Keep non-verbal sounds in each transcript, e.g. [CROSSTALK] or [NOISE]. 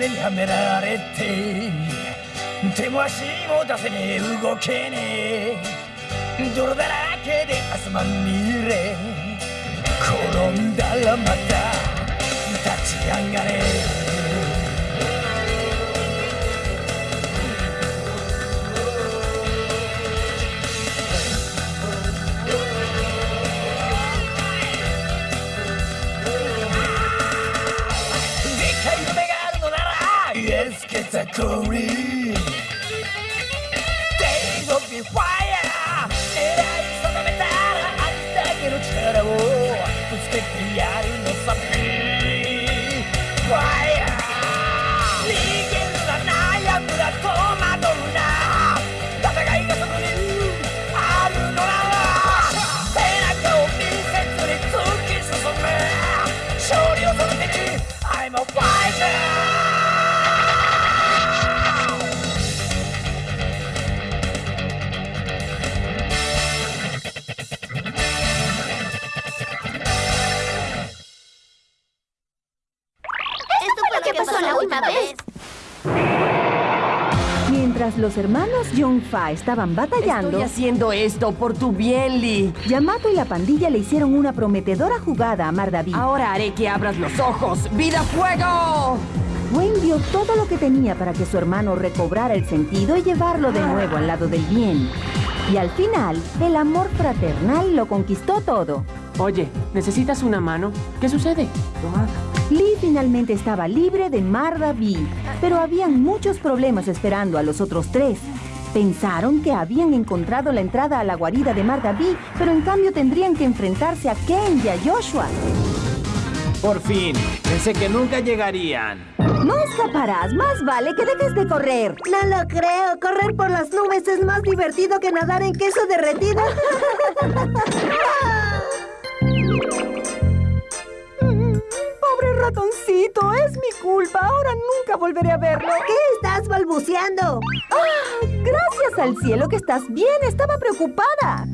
目にはめられて手も足も出せねえ。動けねえ。泥だらけで汗まみれ。転んだらまた立ち上がれ。Days of the fire, era so santa metà, a distare che non c'era, oh. Que pasó la última vez. Mientras los hermanos Fa estaban batallando, Estoy haciendo esto por tu bien, Lee. Yamato y la pandilla le hicieron una prometedora jugada a Mardaví. Ahora haré que abras los ojos. ¡Vida fuego! Wayne dio todo lo que tenía para que su hermano recobrara el sentido y llevarlo de nuevo al lado del bien. Y al final, el amor fraternal lo conquistó todo. Oye, ¿necesitas una mano? ¿Qué sucede? Lee finalmente estaba libre de Mardaví, pero habían muchos problemas esperando a los otros tres. Pensaron que habían encontrado la entrada a la guarida de Mardaví, pero en cambio tendrían que enfrentarse a Ken y a Joshua. Por fin, pensé que nunca llegarían. No escaparás, más vale que dejes de correr. No lo creo. Correr por las nubes es más divertido que nadar en queso derretido. [LAUGHS] Pobre ratoncito, es mi culpa. Ahora nunca volveré a verlo. ¿Qué estás balbuceando? Ah, gracias al cielo que estás bien. Estaba preocupada.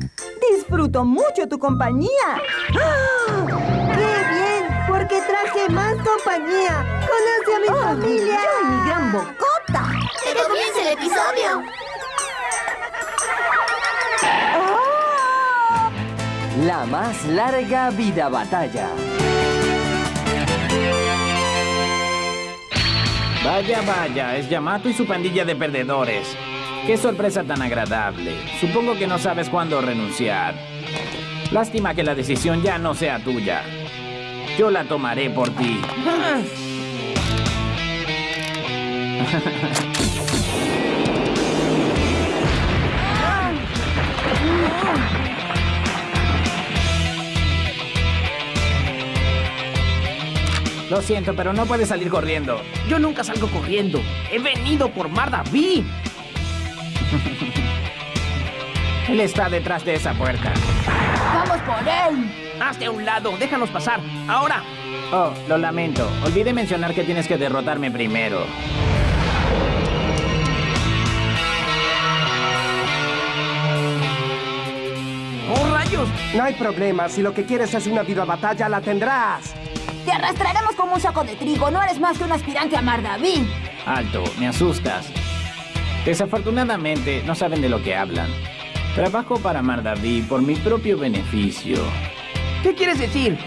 Disfruto mucho tu compañía. ¡Ah! ¡Qué bien! Porque traje más compañía. Conoce a mi ¡Oh, familia. yo y mi gran bocota! Que comience el episodio. ¡Ah! La más larga vida batalla. Vaya, vaya, es Yamato y su pandilla de perdedores. Qué sorpresa tan agradable. Supongo que no sabes cuándo renunciar. Lástima que la decisión ya no sea tuya. Yo la tomaré por ti. [LAUGHS] Lo siento, pero no puedes salir corriendo. Yo nunca salgo corriendo. He venido por Mardaví. [LAUGHS] Él está detrás de esa puerta. ¡Vamos por él! Hazte a un lado. Déjanos pasar. Ahora. Oh, lo lamento. Olvidé mencionar que tienes que derrotarme primero. ¡Oh, rayos! No hay problema. Si lo que quieres es una viva batalla, la tendrás. Te arrastraremos como un saco de trigo. No eres más que un aspirante a Mardaví. Alto, me asustas. Desafortunadamente, no saben de lo que hablan. Trabajo para Mardaví por mi propio beneficio. ¿Qué quieres decir?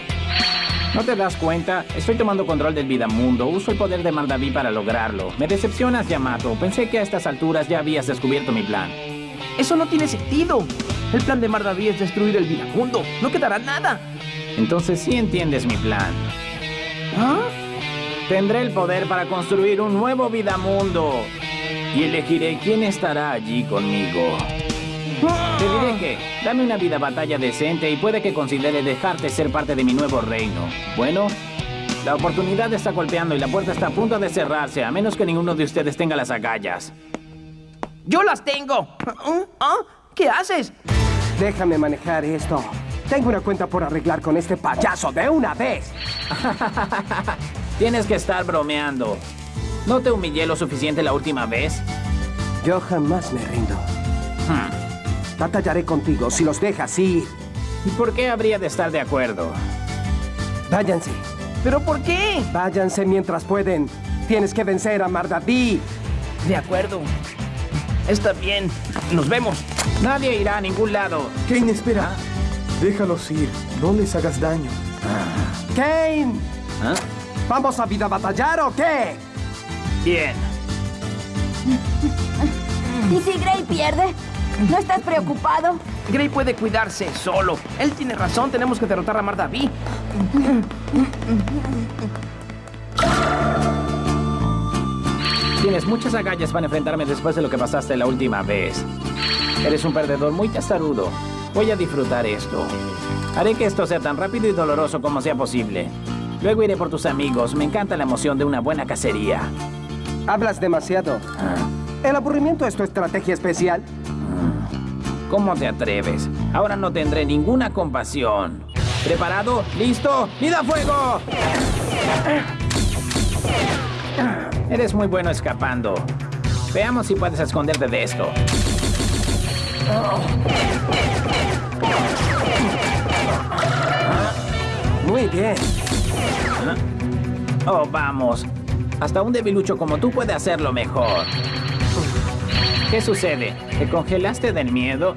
¿No te das cuenta? Estoy tomando control del Vidamundo. Uso el poder de Mardaví para lograrlo. Me decepcionas, Yamato. Pensé que a estas alturas ya habías descubierto mi plan. Eso no tiene sentido. El plan de Mardaví es destruir el Vidamundo. No quedará nada. Entonces sí entiendes mi plan. ¿Ah? Tendré el poder para construir un nuevo Vidamundo. Y elegiré quién estará allí conmigo. Te diré que, dame una vida batalla decente y puede que considere dejarte ser parte de mi nuevo reino. Bueno, la oportunidad está golpeando y la puerta está a punto de cerrarse, a menos que ninguno de ustedes tenga las agallas. ¡Yo las tengo! ¿Ah? ¿Ah? ¿Qué haces? Déjame manejar esto. Tengo una cuenta por arreglar con este payaso de una vez. [LAUGHS] Tienes que estar bromeando. ¿No te humillé lo suficiente la última vez? Yo jamás me rindo. Hmm. Batallaré contigo si los dejas ir. ¿Y por qué habría de estar de acuerdo? Váyanse. ¿Pero por qué? Váyanse mientras pueden. Tienes que vencer a Mardaví. De acuerdo. Está bien. Nos vemos. Nadie irá a ningún lado. Kane, espera. Déjalos ir. No les hagas daño. Kane, ¿Ah? ¿vamos a vida batallar o qué? Bien. ¿Y si Gray pierde? ¿No estás preocupado? Gray puede cuidarse solo. Él tiene razón. Tenemos que derrotar a Mardaví. Tienes muchas agallas para enfrentarme después de lo que pasaste la última vez. Eres un perdedor muy testarudo. Voy a disfrutar esto. Haré que esto sea tan rápido y doloroso como sea posible. Luego iré por tus amigos. Me encanta la emoción de una buena cacería. Hablas demasiado. ¿El aburrimiento es tu estrategia especial? ¿Cómo te atreves? Ahora no tendré ninguna compasión. ¿Preparado? ¿Listo? ¡Vida a fuego! Eres muy bueno escapando. Veamos si puedes esconderte de esto. Muy bien. Oh, vamos. Hasta un debilucho como tú puede hacerlo mejor. ¿Qué sucede? ¿Te congelaste del miedo?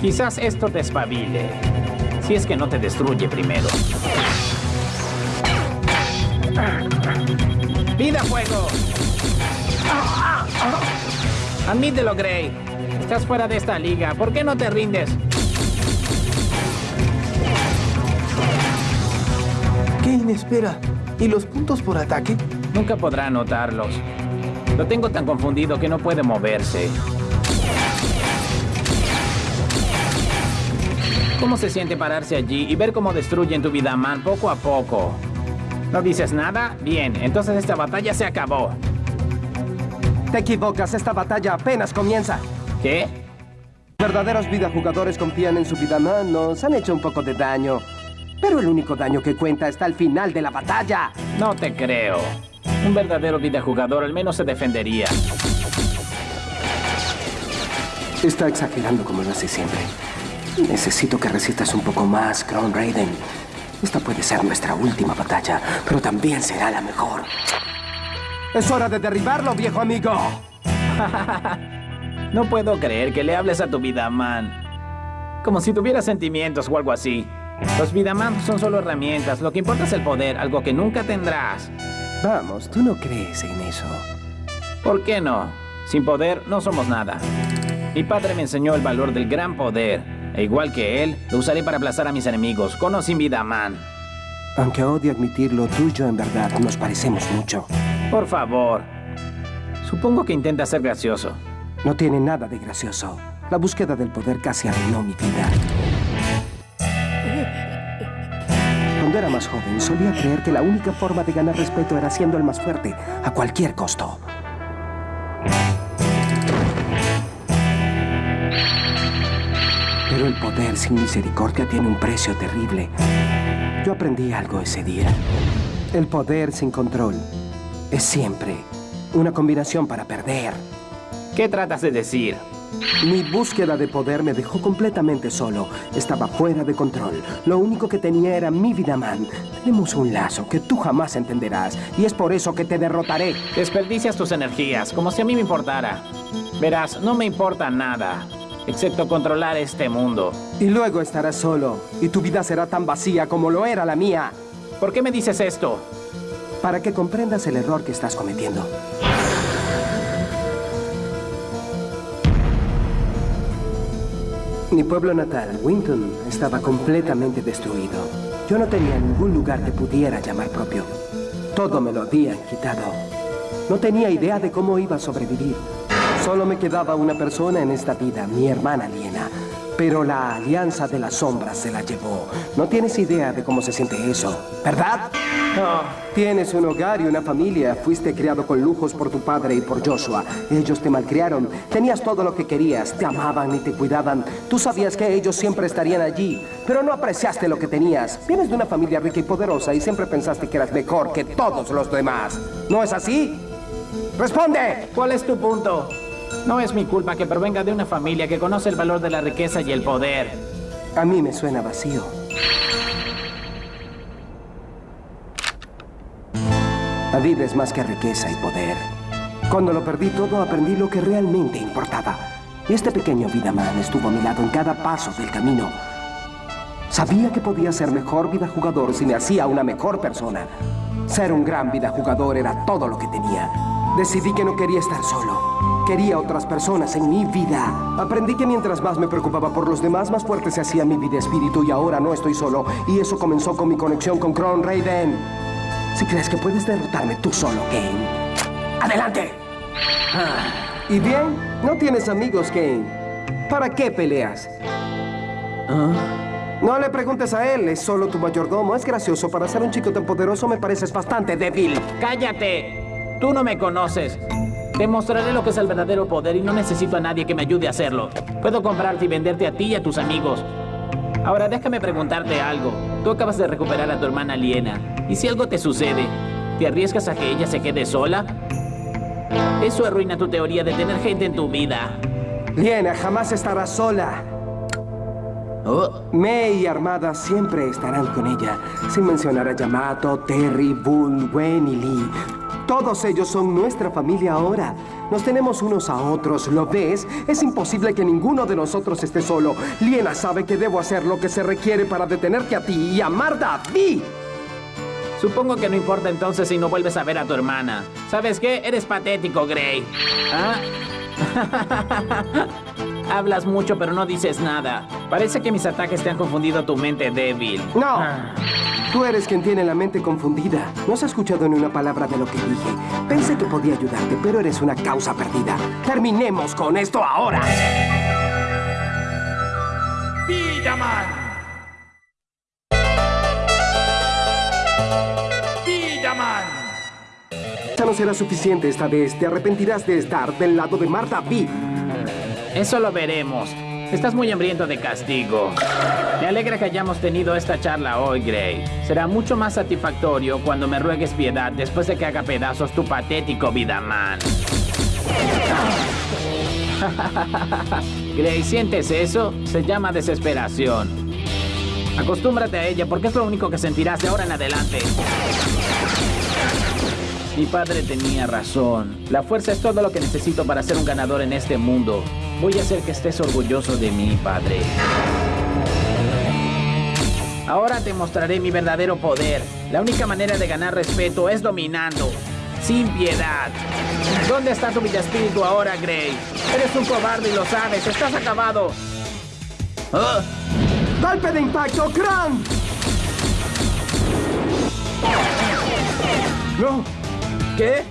Quizás esto te espabile. Si es que no te destruye primero. ¡Vida fuego! Admítelo, Gray. Estás fuera de esta liga. ¿Por qué no te rindes? Kane, espera. ¿Y los puntos por ataque? Nunca podrá notarlos. Lo tengo tan confundido que no puede moverse. ¿Cómo se siente pararse allí y ver cómo destruyen tu vida, man, poco a poco? ¿No dices nada? Bien, entonces esta batalla se acabó. Te equivocas, esta batalla apenas comienza. ¿Qué? Verdaderos videojugadores confían en su vida man, nos han hecho un poco de daño. Pero el único daño que cuenta está al final de la batalla. No te creo. Un verdadero videojugador al menos se defendería. Está exagerando como lo hace siempre. Necesito que resistas un poco más, Crown Raiden. Esta puede ser nuestra última batalla, pero también será la mejor. Es hora de derribarlo, viejo amigo. [LAUGHS] No puedo creer que le hables a tu vida, man. Como si tuviera sentimientos o algo así. Los Vidaman son solo herramientas. Lo que importa es el poder, algo que nunca tendrás. Vamos, tú no crees en eso. ¿Por qué no? Sin poder no somos nada. Mi padre me enseñó el valor del gran poder. E igual que él, lo usaré para aplazar a mis enemigos, con o sin Vidaman. Aunque odie admitirlo, tú y yo en verdad nos parecemos mucho. Por favor. Supongo que intenta ser gracioso. No tiene nada de gracioso. La búsqueda del poder casi arruinó mi vida. Más joven, solía creer que la única forma de ganar respeto era siendo el más fuerte, a cualquier costo. Pero el poder sin misericordia tiene un precio terrible. Yo aprendí algo ese día. El poder sin control es siempre una combinación para perder. ¿Qué tratas de decir? Mi búsqueda de poder me dejó completamente solo. Estaba fuera de control. Lo único que tenía era mi vida man. Tenemos un lazo que tú jamás entenderás. Y es por eso que te derrotaré. Desperdicias tus energías, como si a mí me importara. Verás, no me importa nada, excepto controlar este mundo. Y luego estarás solo. Y tu vida será tan vacía como lo era la mía. ¿Por qué me dices esto? Para que comprendas el error que estás cometiendo. Mi pueblo natal, Winton, estaba completamente destruido. Yo no tenía ningún lugar que pudiera llamar propio. Todo me lo habían quitado. No tenía idea de cómo iba a sobrevivir. Solo me quedaba una persona en esta vida, mi hermana Liena. Pero la alianza de las sombras se la llevó. No tienes idea de cómo se siente eso, ¿verdad? No. Tienes un hogar y una familia. Fuiste criado con lujos por tu padre y por Joshua. Ellos te malcriaron. Tenías todo lo que querías. Te amaban y te cuidaban. Tú sabías que ellos siempre estarían allí. Pero no apreciaste lo que tenías. Vienes de una familia rica y poderosa y siempre pensaste que eras mejor que todos los demás. ¿No es así? ¡Responde! ¿Cuál es tu punto? No es mi culpa que provenga de una familia que conoce el valor de la riqueza y el poder. A mí me suena vacío. La vida es más que riqueza y poder. Cuando lo perdí todo, aprendí lo que realmente importaba. Y este pequeño Vidaman estuvo a mi lado en cada paso del camino. Sabía que podía ser mejor vida jugador si me hacía una mejor persona. Ser un gran vida jugador era todo lo que tenía. Decidí que no quería estar solo. Quería otras personas en mi vida. Aprendí que mientras más me preocupaba por los demás, más fuerte se hacía mi vida espíritu y ahora no estoy solo. Y eso comenzó con mi conexión con Kron Raiden. Si crees que puedes derrotarme tú solo, Kane, ¡adelante! Y bien, no tienes amigos, Kane. ¿Para qué peleas? No le preguntes a él, es solo tu mayordomo. Es gracioso, para ser un chico tan poderoso me pareces bastante débil. ¡Cállate! Tú no me conoces. Te mostraré lo que es el verdadero poder y no necesito a nadie que me ayude a hacerlo. Puedo comprarte y venderte a ti y a tus amigos. Ahora déjame preguntarte algo. Tú acabas de recuperar a tu hermana Liena. ¿Y si algo te sucede? ¿Te arriesgas a que ella se quede sola? Eso arruina tu teoría de tener gente en tu vida. Liena jamás estará sola. Oh, Mei y Armada siempre estarán con ella, sin mencionar a Yamato, Terry, Bull, Gwen y Lee. Todos ellos son nuestra familia ahora. Nos tenemos unos a otros, ¿lo ves? Es imposible que ninguno de nosotros esté solo. Liena sabe que debo hacer lo que se requiere para detenerte a ti y a Marda Vi. Supongo que no importa entonces si no vuelves a ver a tu hermana. ¿Sabes qué? Eres patético, Gray. ¿Ah? [LAUGHS] Hablas mucho pero no dices nada. Parece que mis ataques te han confundido tu mente débil. No. Ah. Tú eres quien tiene la mente confundida. No has escuchado ni una palabra de lo que dije. Pensé que podía ayudarte, pero eres una causa perdida. Terminemos con esto ahora. Villaman. Villaman. Esta no será suficiente esta vez. Te arrepentirás de estar del lado de Marta B. Eso lo veremos. Estás muy hambriento de castigo. Me alegra que hayamos tenido esta charla hoy, Gray. Será mucho más satisfactorio cuando me ruegues piedad después de que haga pedazos tu patético Vidaman. [LAUGHS] Gray, ¿sientes eso? Se llama desesperación. Acostúmbrate a ella porque es lo único que sentirás de ahora en adelante. Mi padre tenía razón. La fuerza es todo lo que necesito para ser un ganador en este mundo. Voy a hacer que estés orgulloso de mí, padre. Ahora te mostraré mi verdadero poder. La única manera de ganar respeto es dominando, sin piedad. ¿Dónde está tu espíritu ahora, Gray? Eres un cobarde y lo sabes. Estás acabado. Ah, ¡Golpe de impacto, Kron! ¡No! ¿Qué?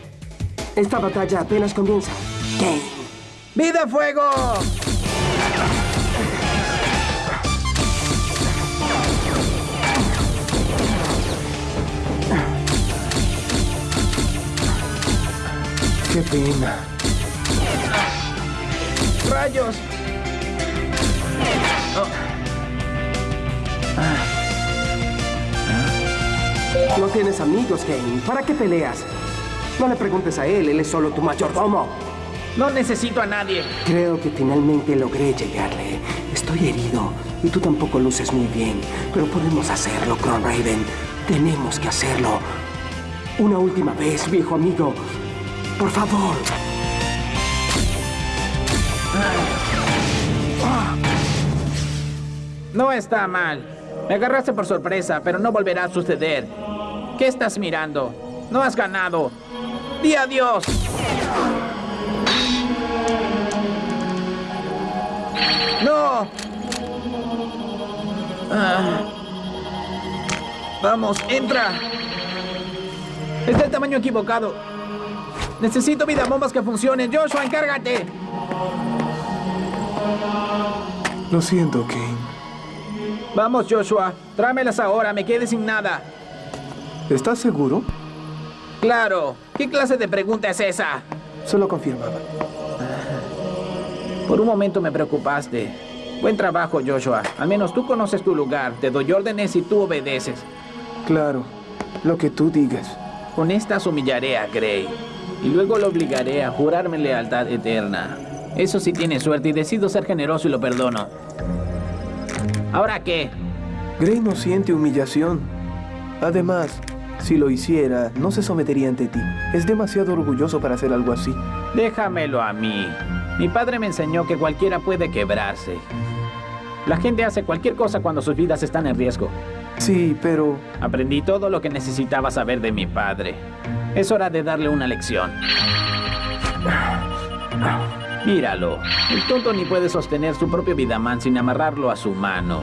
Esta batalla apenas comienza. Kane. ¡Vida fuego! ¡Qué pena! ¡Rayos! No tienes amigos, Kane. ¿Para qué peleas? No le preguntes a él, él es solo tu mayordomo. No necesito a nadie. Creo que finalmente logré llegarle. Estoy herido y tú tampoco luces muy bien, pero podemos hacerlo, Kron Raven. Tenemos que hacerlo. Una última vez, viejo amigo. Por favor. No está mal. Me agarraste por sorpresa, pero no volverá a suceder. ¿Qué estás mirando? No has ganado. ¡Di adiós! ¡No! Ah. Vamos, entra. Es del tamaño equivocado. Necesito vida bombas que funcionen. Joshua, encárgate. Lo siento, Kane. Vamos, Joshua. Trámelas ahora. Me quedé sin nada. ¿Estás seguro? Claro. ¿Qué clase de pregunta es esa? Solo confirmaba. Por un momento me preocupaste. Buen trabajo, Joshua. Al menos tú conoces tu lugar. Te doy órdenes y tú obedeces. Claro, lo que tú digas. Con estas humillaré a Gray. Y luego lo obligaré a jurarme lealtad eterna. Eso sí tiene suerte y decido ser generoso y lo perdono. ¿Ahora qué? Gray no siente humillación. Además, Si lo hiciera, no se sometería ante ti. Es demasiado orgulloso para hacer algo así. Déjamelo a mí. Mi padre me enseñó que cualquiera puede quebrarse. La gente hace cualquier cosa cuando sus vidas están en riesgo. Sí, pero... Aprendí todo lo que necesitaba saber de mi padre. Es hora de darle una lección. Míralo. El tonto ni puede sostener su propio Vidaman sin amarrarlo a su mano.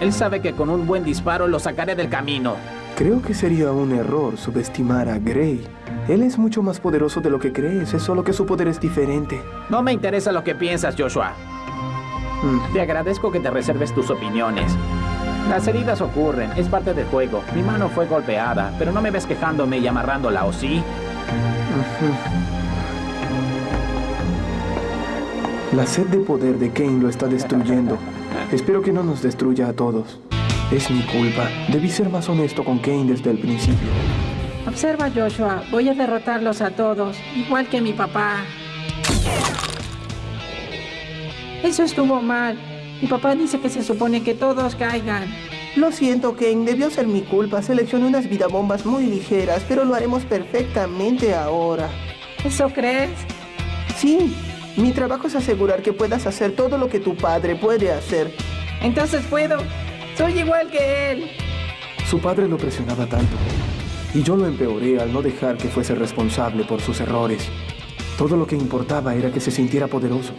Él sabe que con un buen disparo lo sacaré del camino. Creo que sería un error subestimar a Gray. Él es mucho más poderoso de lo que crees, es solo que su poder es diferente. No me interesa lo que piensas, Joshua. Mm. Te agradezco que te reserves tus opiniones. Las heridas ocurren, es parte del juego. Mi mano fue golpeada, pero no me ves quejándome y amarrándola, ¿o sí? La sed de poder de Kane lo está destruyendo. [LAUGHS] Espero que no nos destruya a todos. Es mi culpa. Debí ser más honesto con Kane desde el principio. Observa, Joshua. Voy a derrotarlos a todos, igual que mi papá. Eso estuvo mal. Mi papá dice que se supone que todos caigan. Lo siento, Kane. Debió ser mi culpa. Seleccioné unas vidabombas muy ligeras, pero lo haremos perfectamente ahora. ¿Eso crees? Sí. Mi trabajo es asegurar que puedas hacer todo lo que tu padre puede hacer. Entonces puedo. Soy igual que él. Su padre lo presionaba tanto. Y yo lo empeoré al no dejar que fuese responsable por sus errores. Todo lo que importaba era que se sintiera poderoso.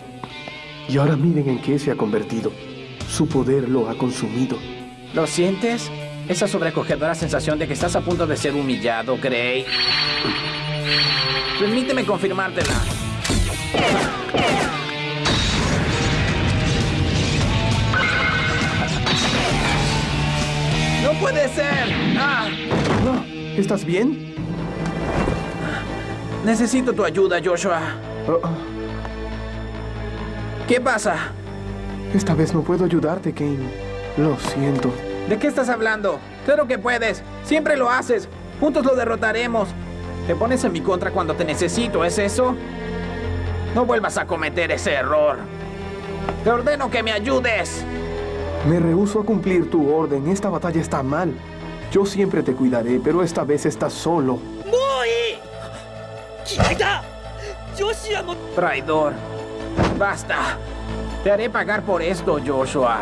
Y ahora miren en qué se ha convertido. Su poder lo ha consumido. ¿Lo sientes? Esa sobrecogedora sensación de que estás a punto de ser humillado, Gray. Permíteme confirmártela. Puede ser! ¡Ah! ¿Estás bien? Necesito tu ayuda, Joshua. Oh. ¿Qué pasa? Esta vez no puedo ayudarte, Kane. Lo siento. ¿De qué estás hablando? Claro que puedes. Siempre lo haces. Juntos lo derrotaremos. Te pones en mi contra cuando te necesito, ¿es eso? No vuelvas a cometer ese error. Te ordeno que me ayudes. Me rehúso a cumplir tu orden. Esta batalla está mal. Yo siempre te cuidaré, pero esta vez estás solo. Traidor. Basta. Te haré pagar por esto, Joshua.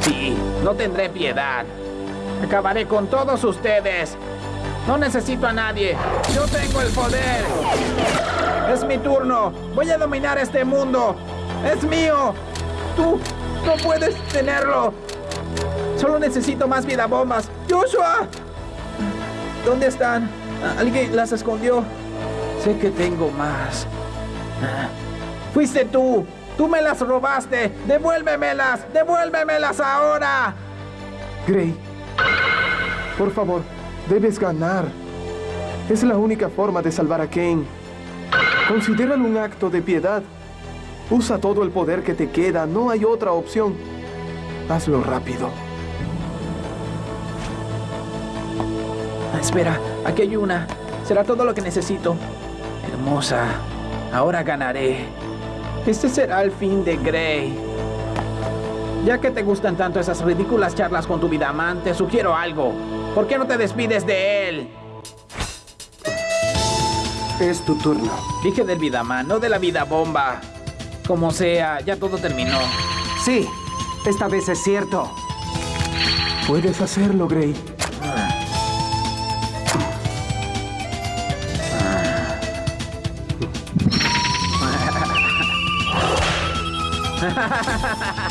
Sí, no tendré piedad. Acabaré con todos ustedes. No necesito a nadie. Yo tengo el poder. Es mi turno. Voy a dominar este mundo. Es mío. Tú no puedes tenerlo. Solo necesito más vida bombas. Joshua. ¿Dónde están? Alguien las escondió. Sé que tengo más. Fuiste tú. Tú me las robaste. Devuélvemelas. Devuélvemelas ahora. Gray, por favor, debes ganar. Es la única forma de salvar a Kane. Considéralo un acto de piedad. Usa todo el poder que te queda. No hay otra opción. Hazlo rápido. Espera, aquí hay una. Será todo lo que necesito. Hermosa. Ahora ganaré. Este será el fin de Gray. Ya que te gustan tanto esas ridículas charlas con tu Vidaman, te sugiero algo. ¿Por qué no te despides de él? Es tu turno. Dije del Vidaman, no de la vida bomba. Como sea, ya todo terminó. Sí, esta vez es cierto. Puedes hacerlo, Gray. [LAUGHS]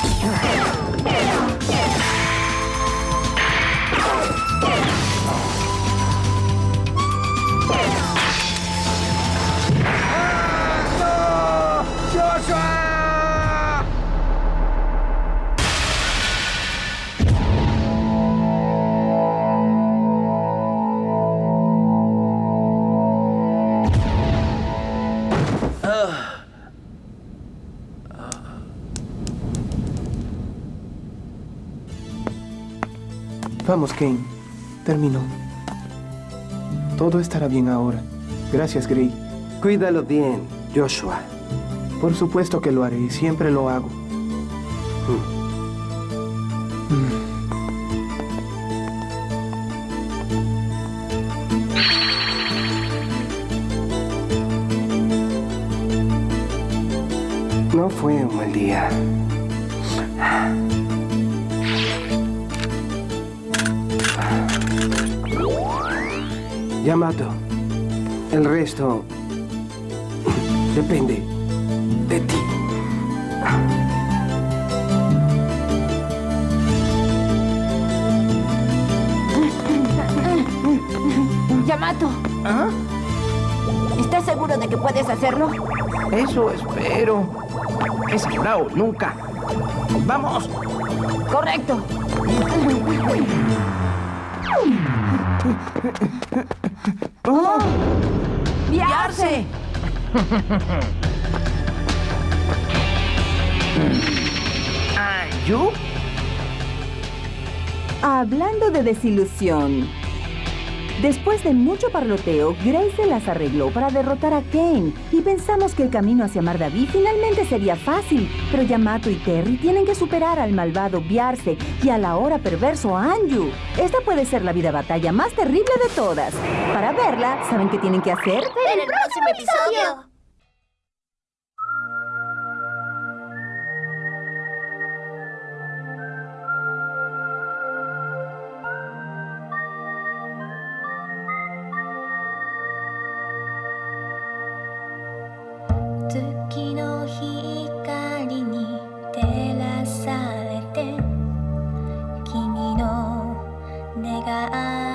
Vamos, Kane. Terminó. Todo estará bien ahora. Gracias, Gray. Cuídalo bien, Joshua. Por supuesto que lo haré. Siempre lo hago. Yamato, el resto [LAUGHS] depende de ti. Yamato. ¿Estás seguro de que puedes hacerlo? Eso espero. Es ahora o nunca. ¡Vamos! Correcto. [LAUGHS] ¡Oh! ¡Viarse! ¿Yo? Hablando de desilusión. Después de mucho parloteo, Grace se las arregló para derrotar a Kane y pensamos que el camino hacia Mardaví finalmente sería fácil, pero Yamato y Terry tienen que superar al malvado Biarse y al ahora perverso Anju. Esta puede ser la vida batalla más terrible de todas. Para verla, ¿saben qué tienen que hacer? En el próximo episodio. 願い。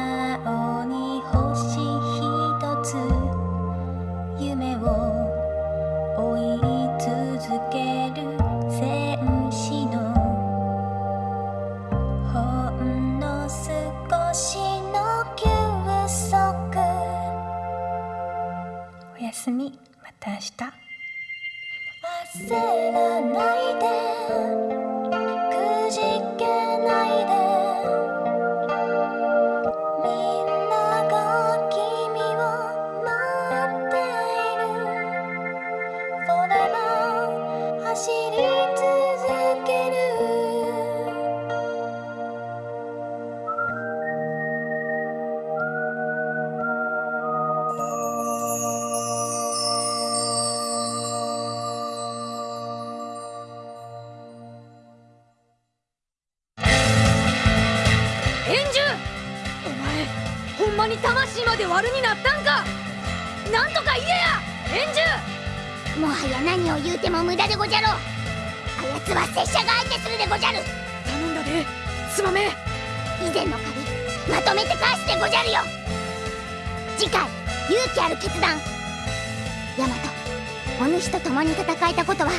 何を言うても無駄でごじゃろう。あやつは拙者が相手するでごじゃる。頼んだですまめ以前の借りまとめて返すでごじゃるよ。次回勇気ある決断。ヤマトお主と共に戦えたことは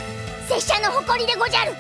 拙者の誇りでごじゃる